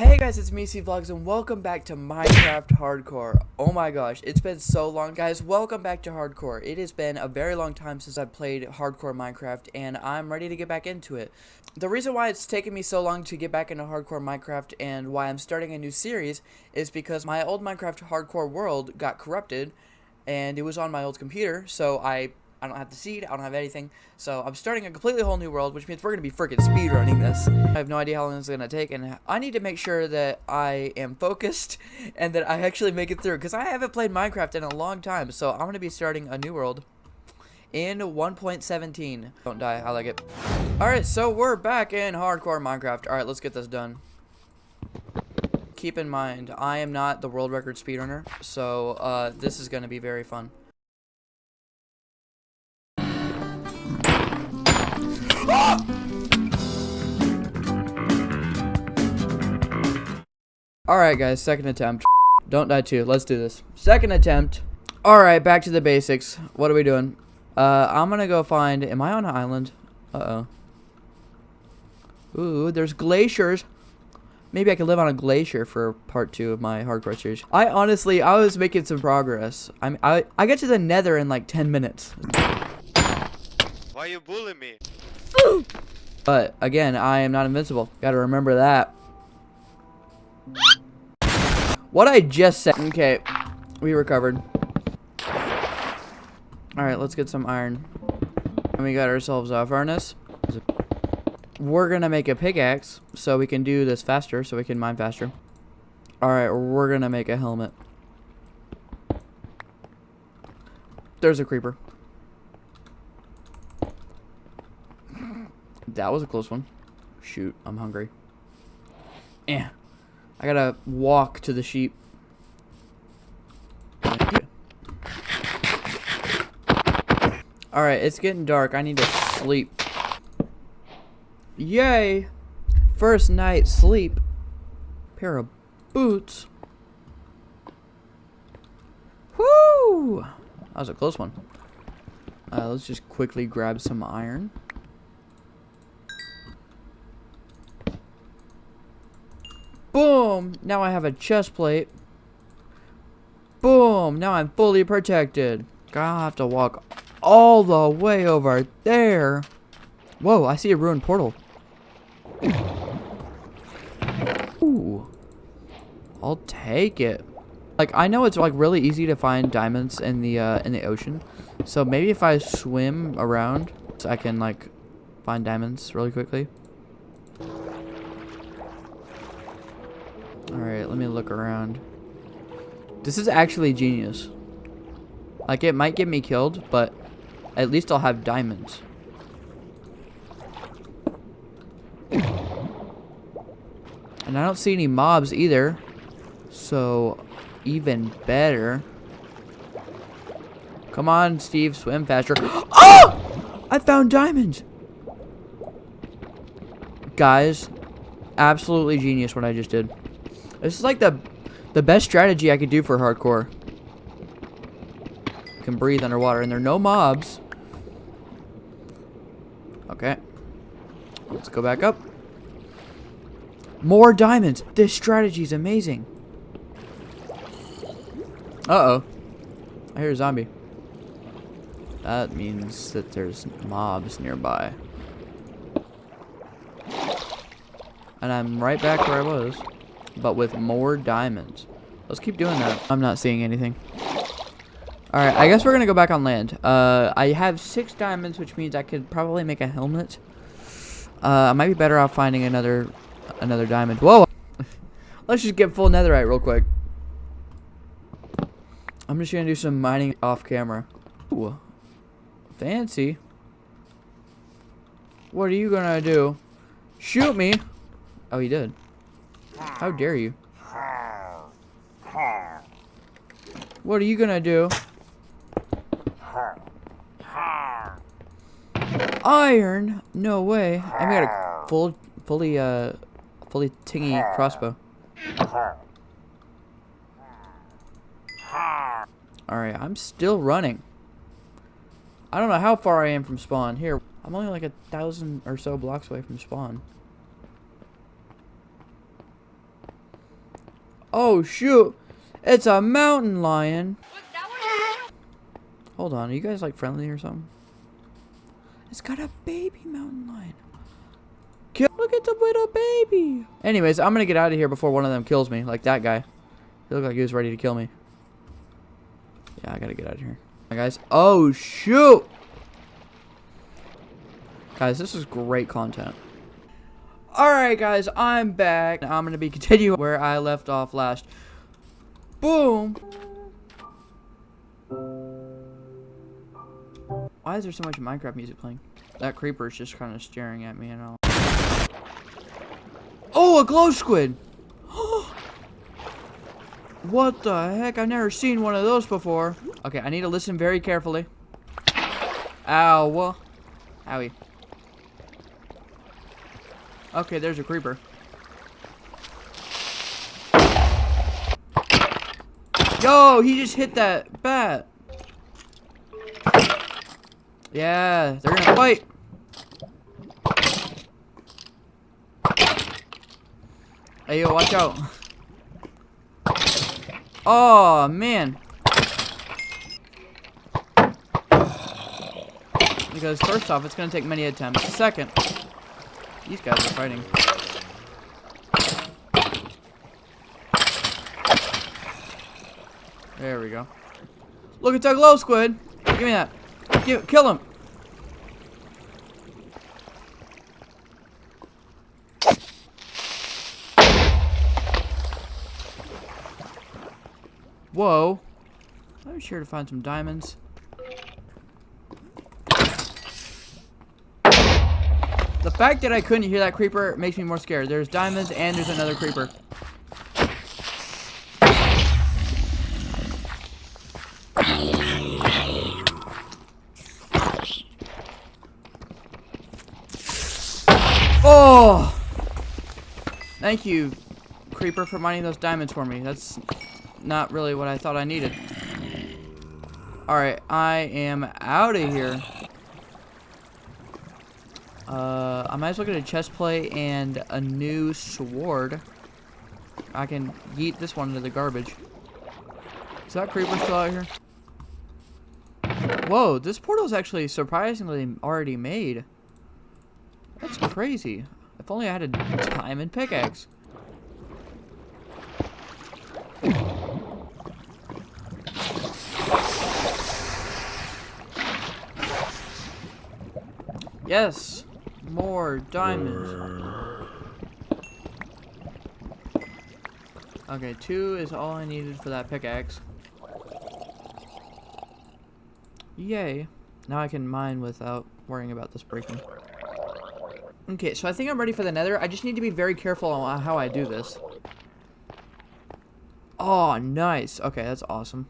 Hey guys, it's me, Vlogs, and welcome back to Minecraft Hardcore. Oh my gosh, it's been so long, guys. Welcome back to Hardcore. It has been a very long time since I've played Hardcore Minecraft, and I'm ready to get back into it. The reason why it's taken me so long to get back into Hardcore Minecraft and why I'm starting a new series is because my old Minecraft Hardcore world got corrupted, and it was on my old computer, so I I don't have the seed, I don't have anything. So I'm starting a completely whole new world, which means we're going to be freaking speedrunning this. I have no idea how long this is going to take, and I need to make sure that I am focused and that I actually make it through, because I haven't played Minecraft in a long time, so I'm going to be starting a new world in 1.17. Don't die, I like it. Alright, so we're back in hardcore Minecraft. Alright, let's get this done. Keep in mind, I am not the world record speedrunner, so uh, this is going to be very fun. Alright guys, second attempt. Don't die too. Let's do this. Second attempt. Alright, back to the basics. What are we doing? Uh, I'm gonna go find... Am I on an island? Uh-oh. Ooh, there's glaciers. Maybe I could live on a glacier for part two of my hardcore series. I honestly, I was making some progress. I'm, I, I get to the nether in like 10 minutes. Why you bullying me? But again, I am not invincible. Gotta remember that. What I just said. Okay, we recovered. Alright, let's get some iron. And we got ourselves a furnace. We're gonna make a pickaxe so we can do this faster, so we can mine faster. Alright, we're gonna make a helmet. There's a creeper. That was a close one. Shoot, I'm hungry. Eh. I gotta walk to the sheep. Alright, it's getting dark. I need to sleep. Yay! First night sleep. Pair of boots. Whoo! That was a close one. Uh, let's just quickly grab some iron. Boom! Now I have a chest plate. Boom! Now I'm fully protected. Gonna have to walk all the way over there. Whoa, I see a ruined portal. Ooh. I'll take it. Like, I know it's, like, really easy to find diamonds in the, uh, in the ocean. So maybe if I swim around, I can, like, find diamonds really quickly. Alright, let me look around. This is actually genius. Like, it might get me killed, but at least I'll have diamonds. And I don't see any mobs either. So, even better. Come on, Steve, swim faster. Oh! I found diamonds! Guys, absolutely genius what I just did. This is like the the best strategy I could do for hardcore. You can breathe underwater and there are no mobs. Okay. Let's go back up. More diamonds. This strategy is amazing. Uh-oh. I hear a zombie. That means that there's mobs nearby. And I'm right back where I was but with more diamonds. Let's keep doing that. I'm not seeing anything. Alright, I guess we're to go back on land. Uh, I have six diamonds, which means I could probably make a helmet. Uh, I might be better off finding another another diamond. Whoa! Let's just get full netherite real quick. I'm just to do some mining off camera. Ooh. Fancy. What are you to do? Shoot me! Oh, he did. How dare you? What are you gonna do? Iron? No way. I got a full, fully, uh, fully tingy crossbow. Alright, I'm still running. I don't know how far I am from spawn. Here, I'm only like a thousand or so blocks away from spawn. Oh, shoot. It's a mountain lion. Hold on. Are you guys, like, friendly or something? It's got a baby mountain lion. Kill Look at the little baby. Anyways, I'm to get out of here before one of them kills me. Like that guy. He looked like he was ready to kill me. Yeah, I got to get out of here. Guys. Oh, shoot. Guys, this is great content. Alright guys, I'm back. I'm to be continuing where I left off last. Boom! Why is there so much Minecraft music playing? That creeper is just kind of staring at me and all. Oh, a glow squid! what the heck? I've never seen one of those before. Okay, I need to listen very carefully. Ow. Owie. Okay, there's a creeper. Yo, he just hit that bat. Yeah, they're gonna fight. Hey, yo, watch out. Oh, man. Because first off, it's gonna take many attempts. Second, these guys are fighting. There we go. Look at that glow squid. Give me that. Give, kill him. Whoa. I'm sure to find some diamonds. The fact that I couldn't hear that creeper makes me more scared. There's diamonds and there's another creeper. Oh! Thank you, creeper, for mining those diamonds for me. That's not really what I thought I needed. Alright, I am out of here. Uh, I might as well get a chest plate and a new sword. I can yeet this one into the garbage. Is that creeper still out here? Whoa, this portal is actually surprisingly already made. That's crazy. If only I had a diamond pickaxe. Yes. More diamonds. Okay, two is all I needed for that pickaxe. Yay. Now I can mine without worrying about this breaking. Okay, so I think I'm ready for the nether. I just need to be very careful on how I do this. Oh, nice. Okay, that's awesome.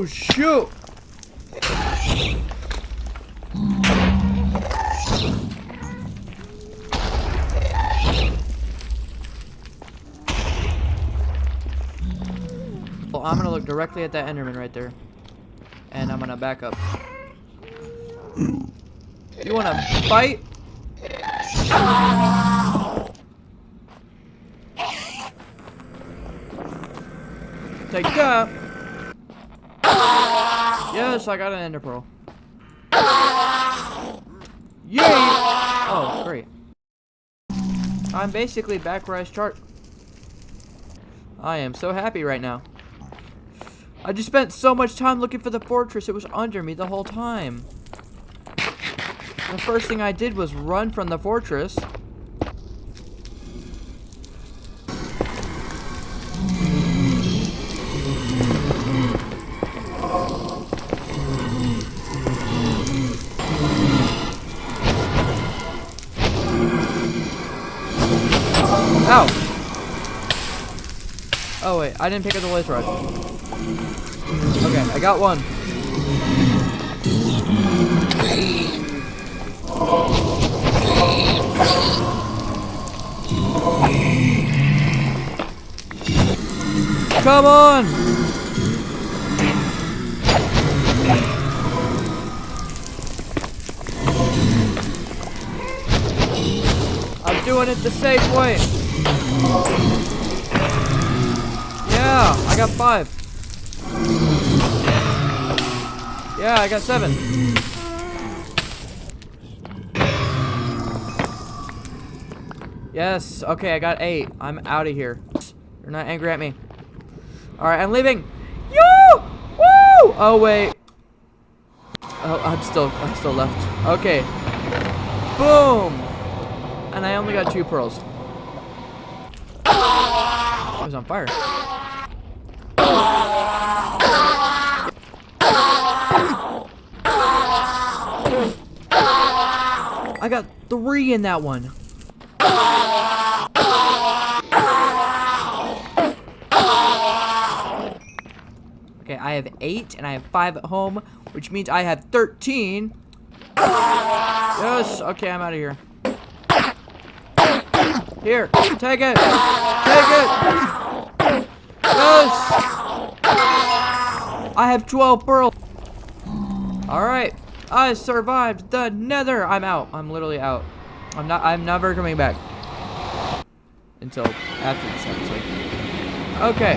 Oh shoot! Well, I'm gonna look directly at that Enderman right there. And I'm gonna back up. You wanna fight? Take that! Yes, I got an ender pearl. Yay! Oh, great. I'm basically back where I start. I am so happy right now. I just spent so much time looking for the fortress. It was under me the whole time. The first thing I did was run from the fortress. Oh wait, I didn't pick up the blaze rod. Okay, I got one. Come on! I'm doing it the safe way. Yeah, I got five. Yeah, I got seven. Yes, okay, I got eight. I'm out of here. You're not angry at me. Alright, I'm leaving. Yo! Woo! Oh, wait. Oh, I'm still, I'm still left. Okay. Boom! And I only got two pearls. I was on fire. I got three in that one. Okay, I have eight and I have five at home, which means I have 13. Yes, okay, I'm out of here. Here, take it. Take it. Yes. I have 12 pearls. All right. I survived the nether. I'm out. I'm literally out. I'm not, I'm never coming back. Until after this episode. Okay.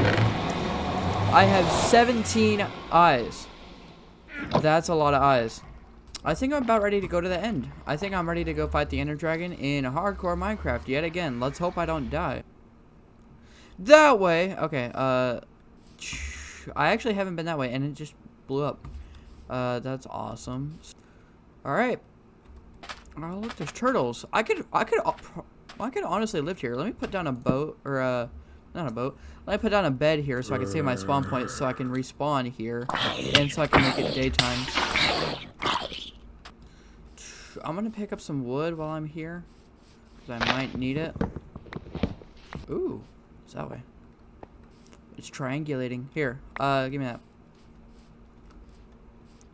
I have 17 eyes. That's a lot of eyes. I think I'm about ready to go to the end. I think I'm ready to go fight the Ender Dragon in hardcore Minecraft yet again. Let's hope I don't die. That way. Okay, uh... I actually haven't been that way, and it just blew up. Uh, that's awesome. Alright. Oh, look, there's turtles. I could, I could, I could honestly live here. Let me put down a boat, or, uh... Not a boat. Let me put down a bed here so I can save my spawn point so I can respawn here. And so I can make it daytime. I'm gonna pick up some wood while I'm here. Because I might need it. Ooh. It's that way. It's triangulating. Here. Uh, give me that.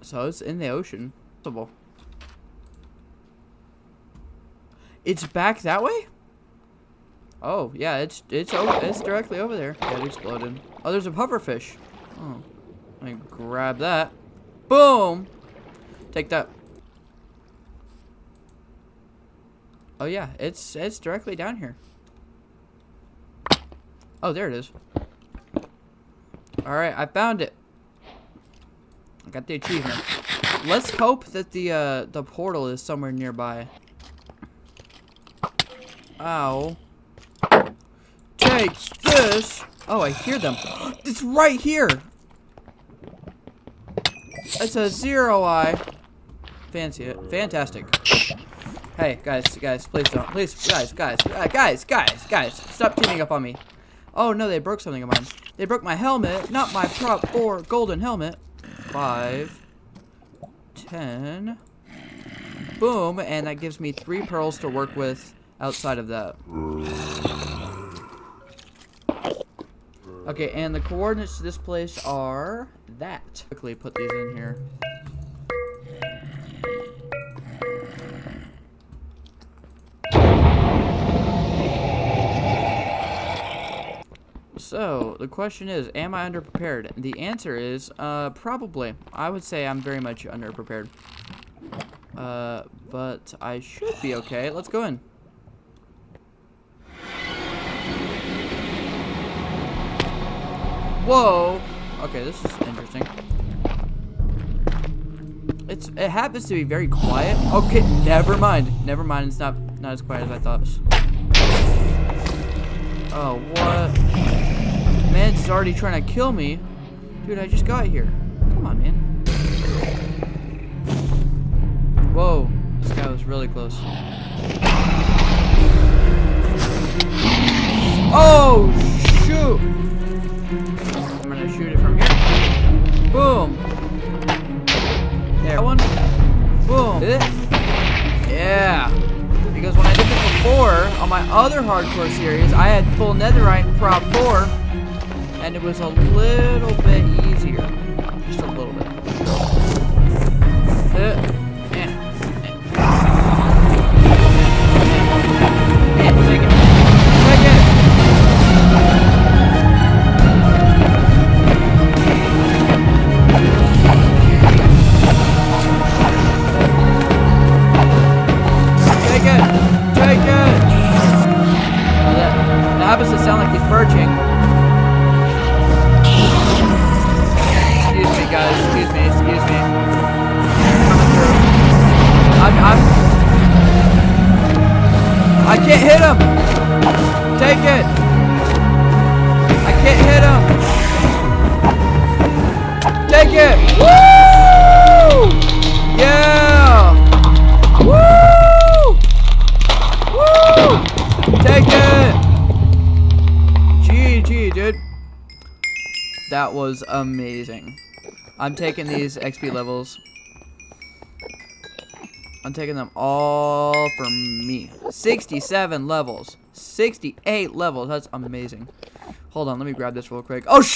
So it's in the ocean. Possible. It's back that way? Oh, yeah, it's it's it's directly over there. It exploded. Oh, there's a pufferfish. Oh, me grab that. Boom. Take that. Oh yeah, it's it's directly down here. Oh, there it is. All right, I found it. I got the achievement. Let's hope that the uh, the portal is somewhere nearby. Ow. Take this! Oh, I hear them. It's right here! It's a zero eye. Fancy it. Fantastic. Hey, guys, guys, please don't. Please, guys, guys, guys, guys, guys, stop teaming up on me. Oh, no, they broke something of mine. They broke my helmet, not my prop or golden helmet. Five, ten. Boom, and that gives me three pearls to work with outside of that. Okay, and the coordinates to this place are that. Quickly put these in here. So, the question is, am I underprepared? The answer is, uh, probably. I would say I'm very much underprepared. Uh, but I should be okay. Let's go in. Whoa! Okay, this is interesting. It's it happens to be very quiet. Okay, never mind. Never mind. It's not not as quiet as I thought. Oh, what? Man, he's already trying to kill me. Dude, I just got here. Come on, man. Whoa. This guy was really close. Oh, shoot! I'm gonna shoot it from here. Boom! There, one. Boom. Eh. Yeah. Because when I did this before, on my other hardcore series, I had full netherite prot 4, and it was a little bit easier. Just a little bit. Eh. That was amazing. I'm taking these XP levels. I'm taking them all for me. 67 levels. 68 levels. That's amazing. Hold on, let me grab this real quick. Oh, shoot!